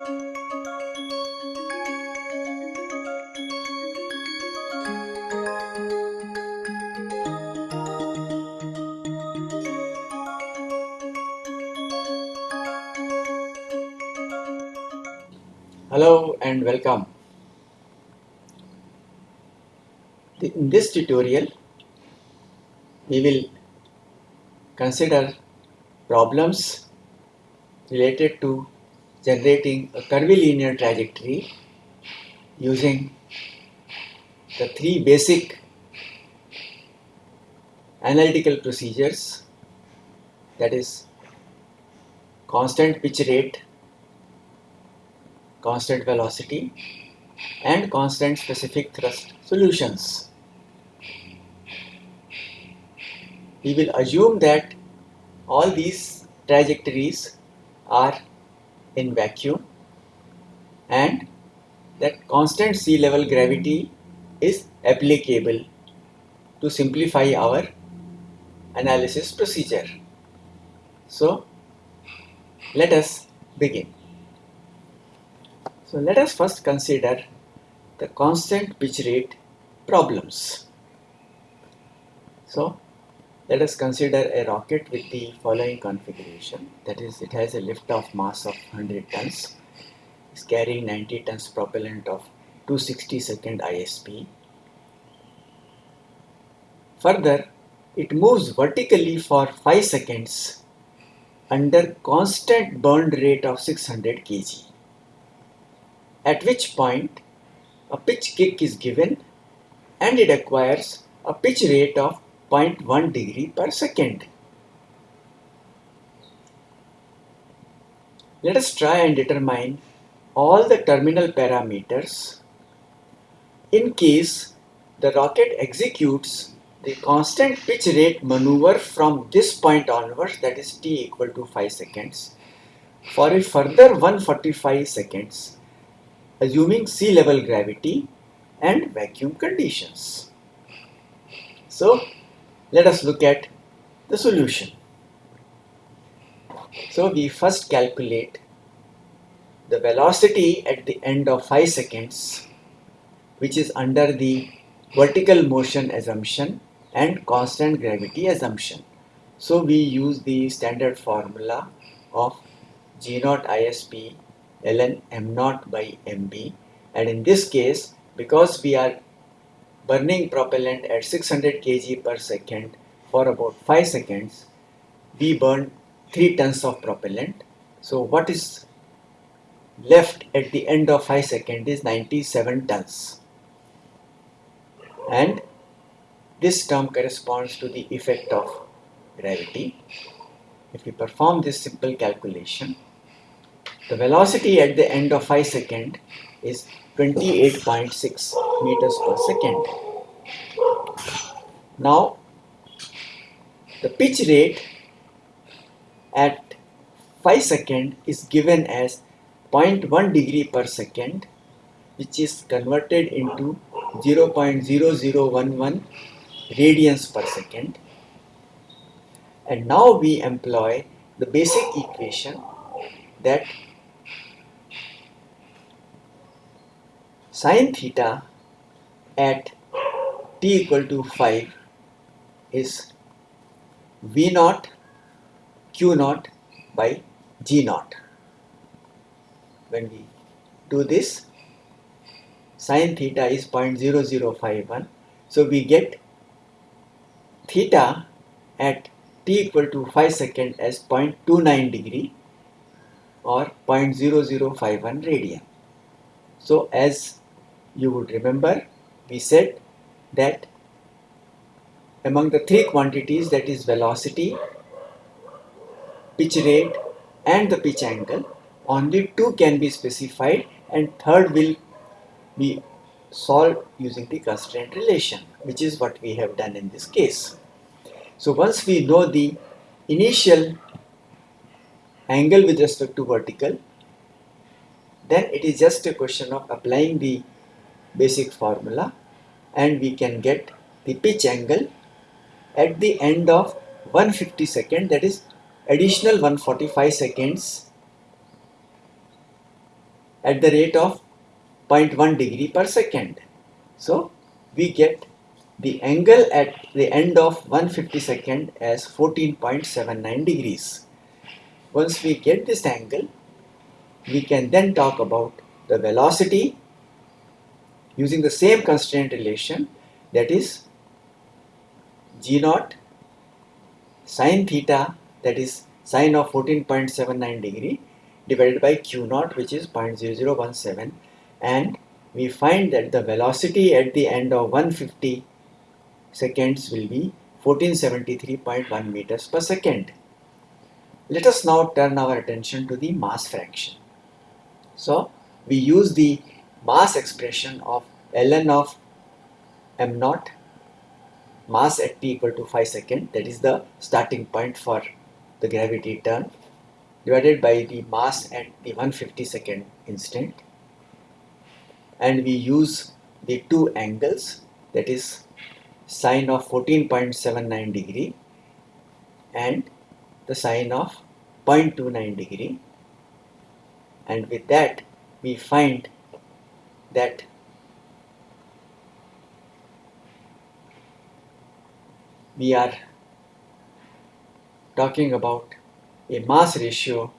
Hello and welcome. In this tutorial, we will consider problems related to generating a curvilinear trajectory using the three basic analytical procedures that is constant pitch rate, constant velocity and constant specific thrust solutions. We will assume that all these trajectories are in vacuum and that constant sea level gravity is applicable to simplify our analysis procedure. So let us begin. So let us first consider the constant pitch rate problems. So let us consider a rocket with the following configuration. That is it has a lift off mass of 100 tons. Is carrying 90 tons propellant of 260 second ISP. Further it moves vertically for 5 seconds under constant burn rate of 600 kg. At which point a pitch kick is given and it acquires a pitch rate of 0.1 degree per second. Let us try and determine all the terminal parameters in case the rocket executes the constant pitch rate maneuver from this point onwards that is t equal to 5 seconds for a further 145 seconds assuming sea level gravity and vacuum conditions. So let us look at the solution. So we first calculate the velocity at the end of 5 seconds which is under the vertical motion assumption and constant gravity assumption. So we use the standard formula of G naught ISP ln m naught by mb and in this case because we are burning propellant at 600 kg per second for about 5 seconds we burn 3 tons of propellant. So what is left at the end of 5 seconds is 97 tons. And this term corresponds to the effect of gravity. If we perform this simple calculation the velocity at the end of 5 second is 28.6 meters per second. Now, the pitch rate at 5 second is given as 0.1 degree per second which is converted into 0.0011 radians per second and now we employ the basic equation that sine theta at t equal to 5 is v naught q naught by g naught. When we do this, sine theta is 0.0051. So we get theta at t equal to 5 second as 0.29 degree or 0.0051 radian. So as you would remember we said that among the three quantities that is velocity, pitch rate and the pitch angle only two can be specified and third will be solved using the constraint relation which is what we have done in this case. So once we know the initial angle with respect to vertical then it is just a question of applying the basic formula and we can get the pitch angle at the end of 150 second that is additional 145 seconds at the rate of 0.1 degree per second. So we get the angle at the end of 150 second as 14.79 degrees. Once we get this angle, we can then talk about the velocity using the same constraint relation that is g naught sine theta that is sine of 14.79 degree divided by q naught which is 0.0017 and we find that the velocity at the end of 150 seconds will be 1473.1 meters per second. Let us now turn our attention to the mass fraction. So we use the mass expression of ln of m naught mass at t equal to 5 second that is the starting point for the gravity turn divided by the mass at the 150 second instant. And we use the two angles that is sine of 14.79 degree and the sine of 0.29 degree. And with that we find that we are talking about a mass ratio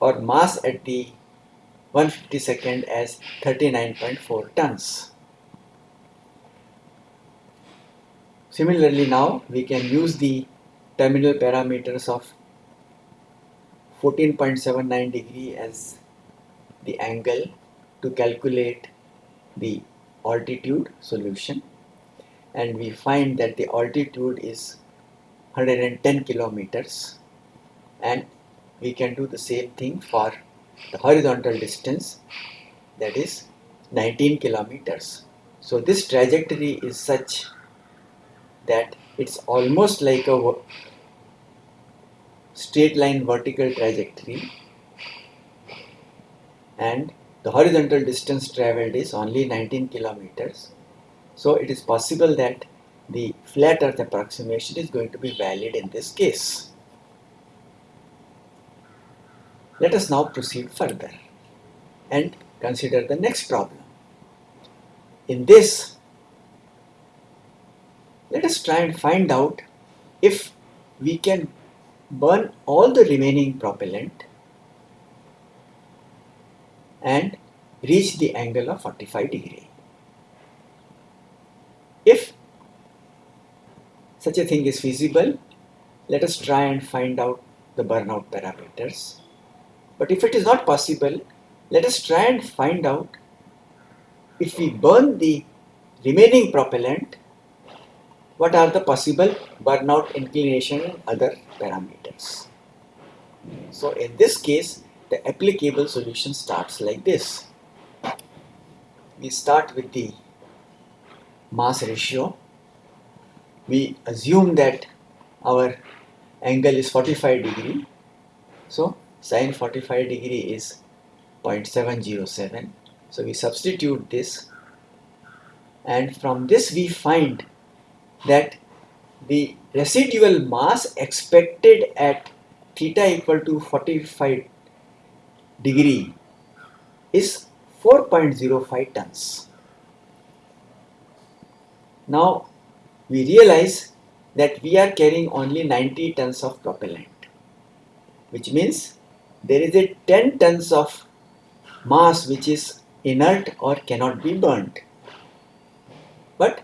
or mass at the 150 second as 39.4 tons. Similarly now we can use the terminal parameters of 14.79 degree as the angle to calculate the altitude solution. And we find that the altitude is 110 kilometers. And we can do the same thing for the horizontal distance that is 19 kilometers. So this trajectory is such that it's almost like a straight line vertical trajectory and the horizontal distance traveled is only 19 kilometers. So it is possible that the flat earth approximation is going to be valid in this case. Let us now proceed further and consider the next problem. In this, let us try and find out if we can burn all the remaining propellant and reach the angle of 45 degree. If such a thing is feasible, let us try and find out the burnout parameters. But if it is not possible, let us try and find out if we burn the remaining propellant, what are the possible burnout inclination and other parameters. So in this case, the applicable solution starts like this. We start with the mass ratio. We assume that our angle is 45 degree. So sine 45 degree is 0.707 so we substitute this. And from this we find that the residual mass expected at theta equal to 45 degree is 4.05 tons. Now we realize that we are carrying only 90 tons of propellant, which means there is a 10 tons of mass which is inert or cannot be burnt. But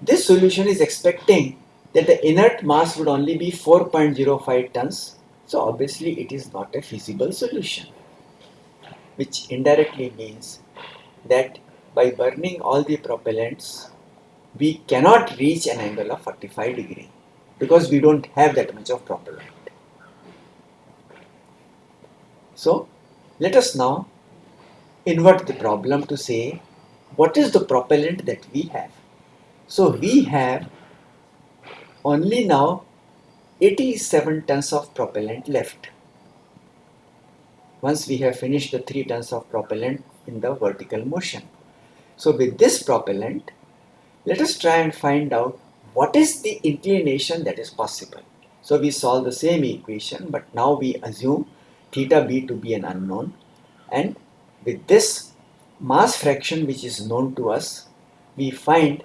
this solution is expecting that the inert mass would only be 4.05 tons. So obviously it is not a feasible solution, which indirectly means that by burning all the propellants we cannot reach an angle of 45 degree because we don't have that much of propellant. So let us now invert the problem to say what is the propellant that we have. So we have only now 87 tons of propellant left once we have finished the 3 tons of propellant in the vertical motion. So with this propellant let us try and find out what is the inclination that is possible. So we solve the same equation but now we assume theta b to be an unknown and with this mass fraction which is known to us we find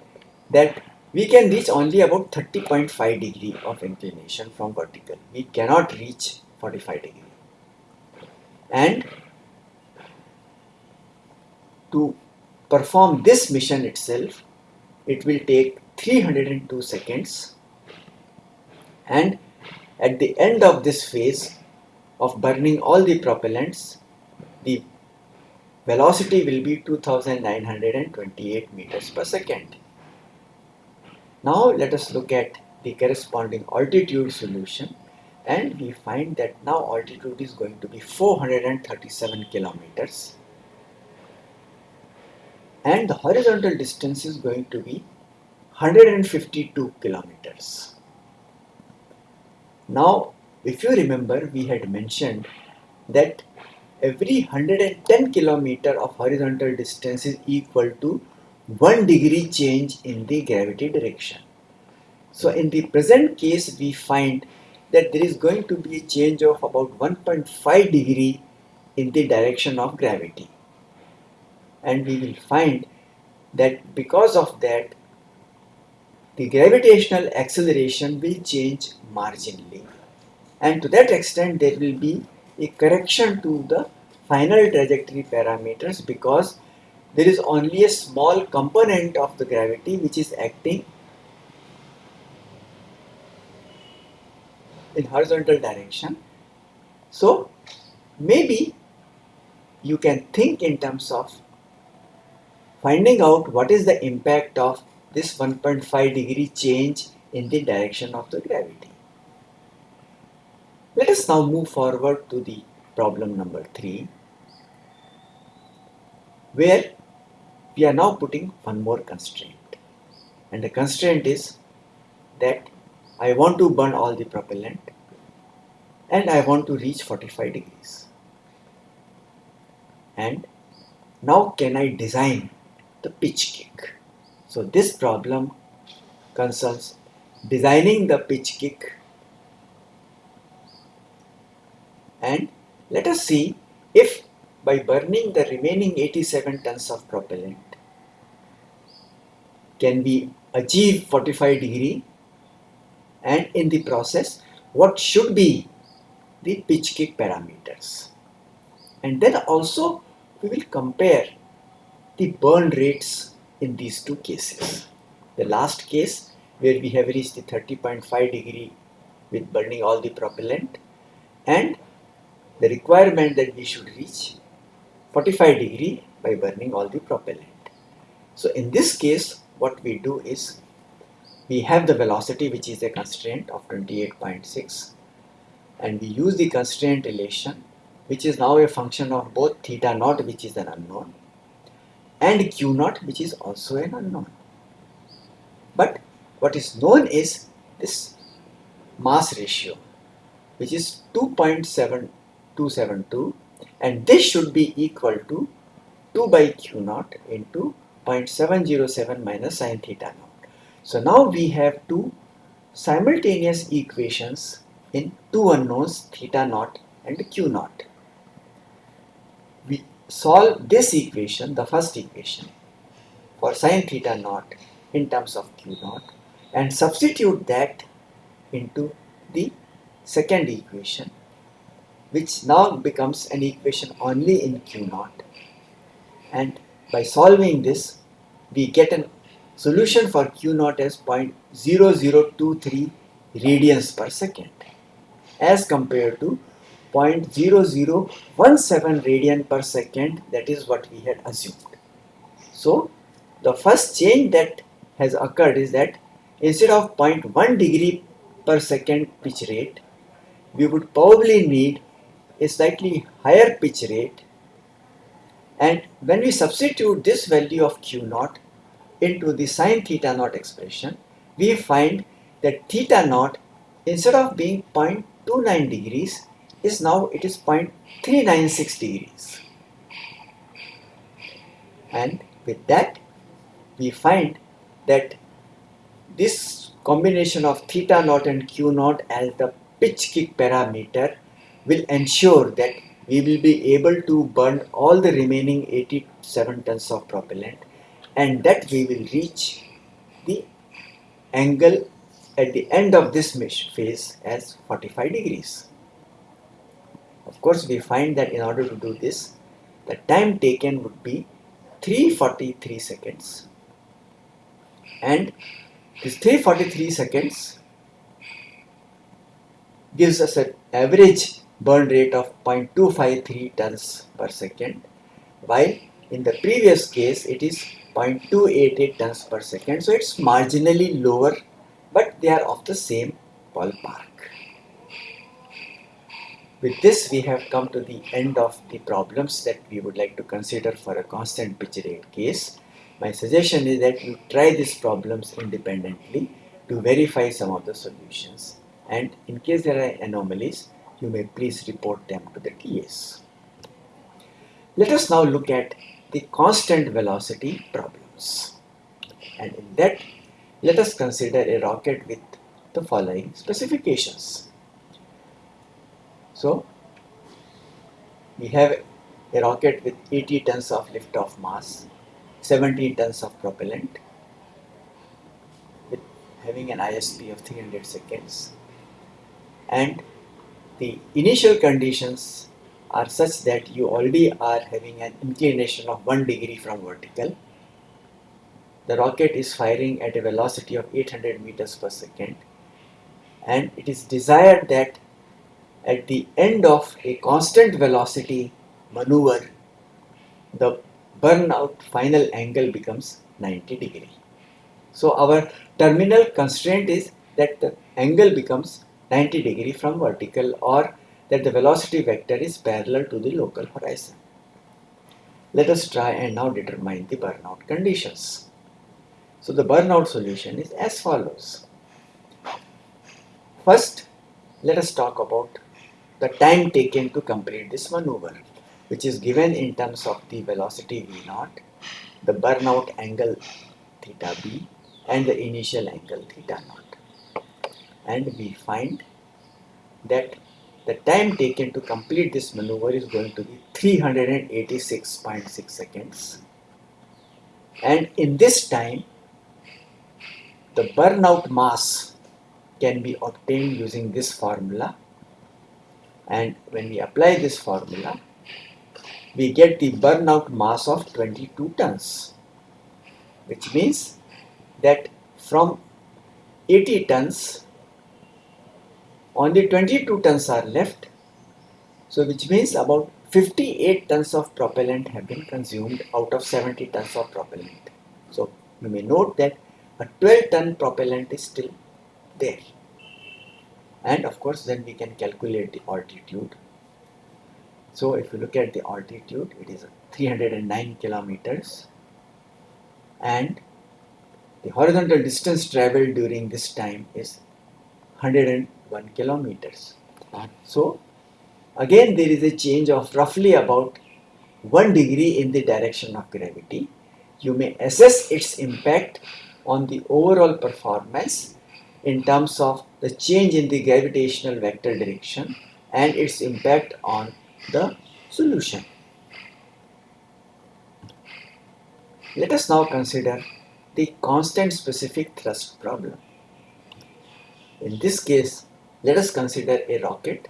that we can reach only about 30.5 degree of inclination from vertical. We cannot reach 45 degree. And to perform this mission itself, it will take 302 seconds and at the end of this phase of burning all the propellants, the velocity will be 2928 meters per second. Now let us look at the corresponding altitude solution and we find that now altitude is going to be 437 kilometers and the horizontal distance is going to be 152 kilometers. Now if you remember we had mentioned that every 110 kilometer of horizontal distance is equal to 1 degree change in the gravity direction. So in the present case we find that there is going to be a change of about 1.5 degree in the direction of gravity and we will find that because of that the gravitational acceleration will change marginally and to that extent there will be a correction to the final trajectory parameters because there is only a small component of the gravity which is acting in horizontal direction. So maybe you can think in terms of finding out what is the impact of this 1.5 degree change in the direction of the gravity. Let us now move forward to the problem number 3 where we are now putting one more constraint. And the constraint is that I want to burn all the propellant and I want to reach 45 degrees. And now can I design the pitch kick? So this problem concerns designing the pitch kick. And let us see if by burning the remaining 87 tons of propellant can we achieve 45 degree. And in the process what should be the pitch kick parameters. And then also we will compare the burn rates in these two cases. The last case where we have reached the 30.5 degree with burning all the propellant and the requirement that we should reach 45 degree by burning all the propellant. So in this case what we do is we have the velocity which is a constraint of 28.6 and we use the constraint relation which is now a function of both theta naught which is an unknown and q naught which is also an unknown. But what is known is this mass ratio which is 2.7272 and this should be equal to 2 by q naught into 0.707 minus sine theta naught. So now we have two simultaneous equations in two unknowns theta naught and q naught. We solve this equation, the first equation for sine theta naught in terms of q naught and substitute that into the second equation which now becomes an equation only in Q naught and by solving this we get a solution for Q naught as 0.0023 radians per second as compared to 0.0017 radian per second that is what we had assumed. So the first change that has occurred is that instead of 0.1 degree per second pitch rate we would probably need a slightly higher pitch rate. And when we substitute this value of q naught into the sine theta naught expression we find that theta naught instead of being 0.29 degrees is now it is 0.396 degrees. And with that we find that this combination of theta naught and q naught as the pitch kick parameter will ensure that we will be able to burn all the remaining 87 tons of propellant and that we will reach the angle at the end of this mesh phase as 45 degrees. Of course, we find that in order to do this, the time taken would be 343 seconds and this 343 seconds gives us an average burn rate of 0.253 tons per second while in the previous case it is 0.288 tons per second so it's marginally lower but they are of the same ballpark. With this we have come to the end of the problems that we would like to consider for a constant pitch rate case. My suggestion is that you try these problems independently to verify some of the solutions and in case there are anomalies you may please report them to the TAs. Let us now look at the constant velocity problems and in that let us consider a rocket with the following specifications. So, we have a rocket with 80 tons of lift-off mass, 17 tons of propellant, with having an ISP of 300 seconds, and the initial conditions are such that you already are having an inclination of 1 degree from vertical the rocket is firing at a velocity of 800 meters per second and it is desired that at the end of a constant velocity maneuver the burnout final angle becomes 90 degree. So our terminal constraint is that the angle becomes 90 degree from vertical or that the velocity vector is parallel to the local horizon. Let us try and now determine the burnout conditions. So the burnout solution is as follows. First, let us talk about the time taken to complete this maneuver, which is given in terms of the velocity v naught, the burnout angle theta b, and the initial angle theta naught. And we find that the time taken to complete this maneuver is going to be 386.6 seconds. And in this time, the burnout mass can be obtained using this formula and when we apply this formula we get the burnout mass of 22 tons which means that from 80 tons only 22 tons are left. So which means about 58 tons of propellant have been consumed out of 70 tons of propellant. So you may note that a 12 ton propellant is still there. And of course then we can calculate the altitude. So if you look at the altitude it is 309 kilometers. And the horizontal distance traveled during this time is 101 kilometers so again there is a change of roughly about 1 degree in the direction of gravity you may assess its impact on the overall performance in terms of the change in the gravitational vector direction and its impact on the solution. Let us now consider the constant specific thrust problem. In this case, let us consider a rocket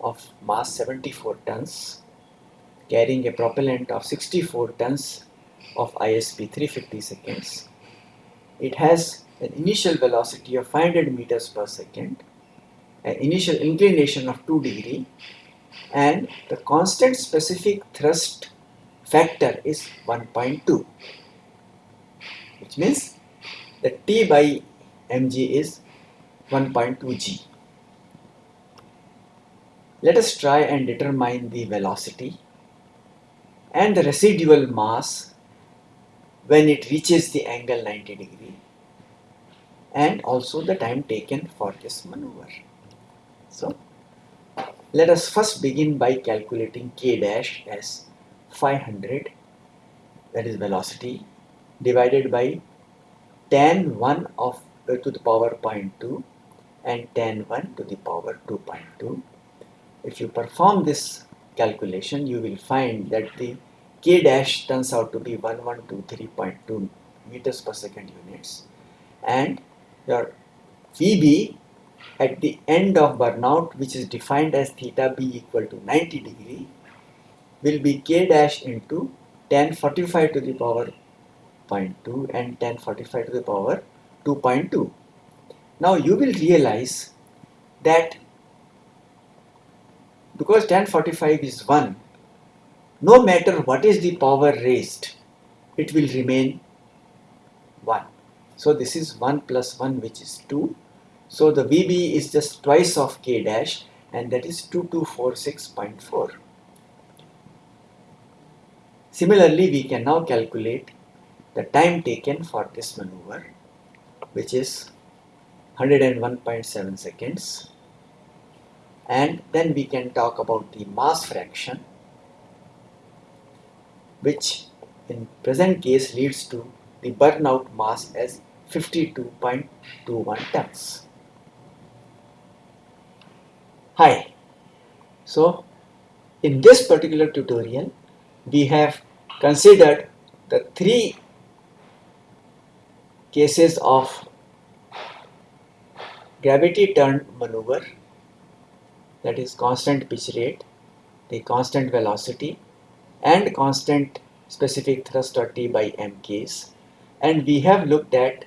of mass 74 tons carrying a propellant of 64 tons of ISP 350 seconds it has an initial velocity of 500 meters per second, an initial inclination of 2 degree and the constant specific thrust factor is 1.2 which means the T by mg is 1.2 g. Let us try and determine the velocity and the residual mass when it reaches the angle 90 degree and also the time taken for this maneuver. So let us first begin by calculating k dash as 500 that is velocity divided by tan 1 of uh, to the power 0.2 and tan 1 to the power 2.2. If you perform this calculation, you will find that the k dash turns out to be 1123.2 meters per second units and your VB at the end of burnout which is defined as theta b equal to 90 degree will be k dash into tan 45 to the power 0.2 and tan 45 to the power 2.2. Now you will realize that because tan 45 is 1, no matter what is the power raised, it will remain 1. So this is 1 plus 1 which is 2. So the VB is just twice of K dash and that is 2246.4. Similarly, we can now calculate the time taken for this maneuver which is 101.7 seconds and then we can talk about the mass fraction which in present case leads to the burnout mass as 52.21 tons. Hi, so in this particular tutorial we have considered the three cases of gravity turned maneuver that is constant pitch rate, the constant velocity and constant specific thrust or T by M case. And we have looked at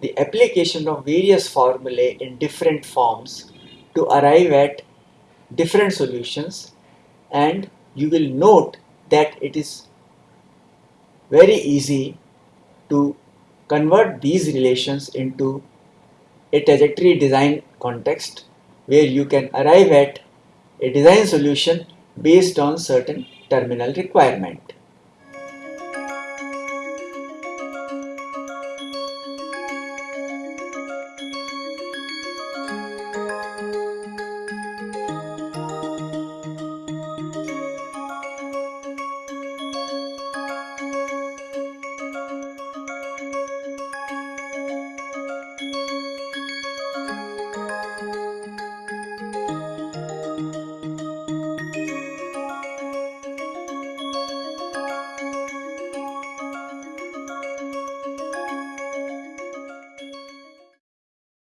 the application of various formulae in different forms to arrive at different solutions. And you will note that it is very easy to convert these relations into a trajectory design context where you can arrive at a design solution based on certain terminal requirement.